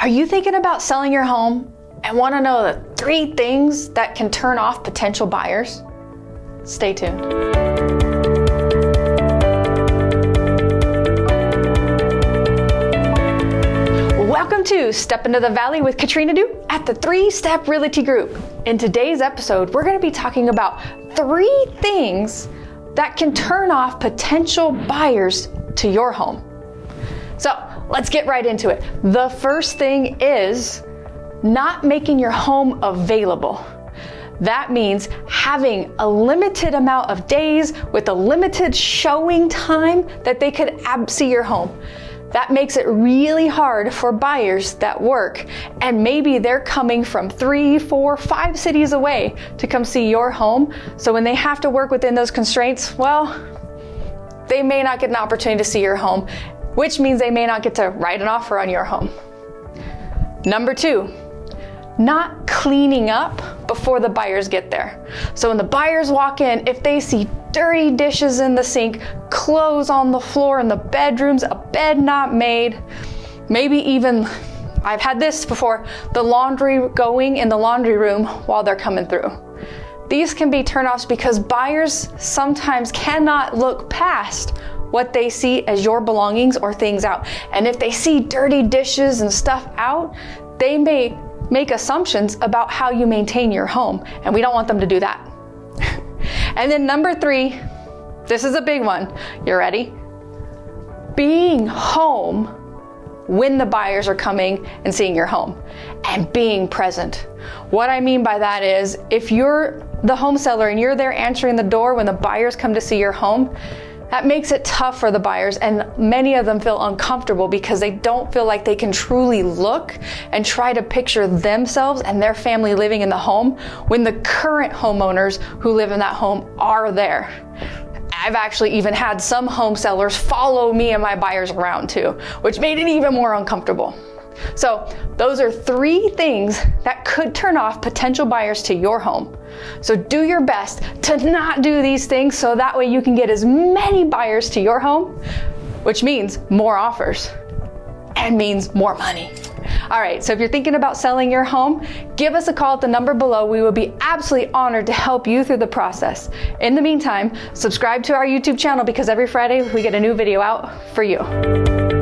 Are you thinking about selling your home and want to know the three things that can turn off potential buyers? Stay tuned. Welcome to Step Into the Valley with Katrina Du at the Three Step Realty Group. In today's episode, we're going to be talking about three things that can turn off potential buyers to your home. So let's get right into it. The first thing is not making your home available. That means having a limited amount of days with a limited showing time that they could see your home. That makes it really hard for buyers that work and maybe they're coming from three, four, five cities away to come see your home. So when they have to work within those constraints, well, they may not get an opportunity to see your home, which means they may not get to write an offer on your home. Number two, not cleaning up before the buyers get there. So when the buyers walk in, if they see dirty dishes in the sink, clothes on the floor in the bedrooms, a bed not made, maybe even I've had this before, the laundry going in the laundry room while they're coming through. These can be turnoffs because buyers sometimes cannot look past what they see as your belongings or things out. And if they see dirty dishes and stuff out, they may make assumptions about how you maintain your home, and we don't want them to do that. and then number three, this is a big one. You ready? Being home when the buyers are coming and seeing your home and being present. What I mean by that is if you're the home seller and you're there answering the door when the buyers come to see your home, that makes it tough for the buyers, and many of them feel uncomfortable because they don't feel like they can truly look and try to picture themselves and their family living in the home when the current homeowners who live in that home are there. I've actually even had some home sellers follow me and my buyers around too, which made it even more uncomfortable. So, those are three things that could turn off potential buyers to your home. So, do your best to not do these things so that way you can get as many buyers to your home, which means more offers and means more money. All right, so if you're thinking about selling your home, give us a call at the number below. We will be absolutely honored to help you through the process. In the meantime, subscribe to our YouTube channel because every Friday we get a new video out for you.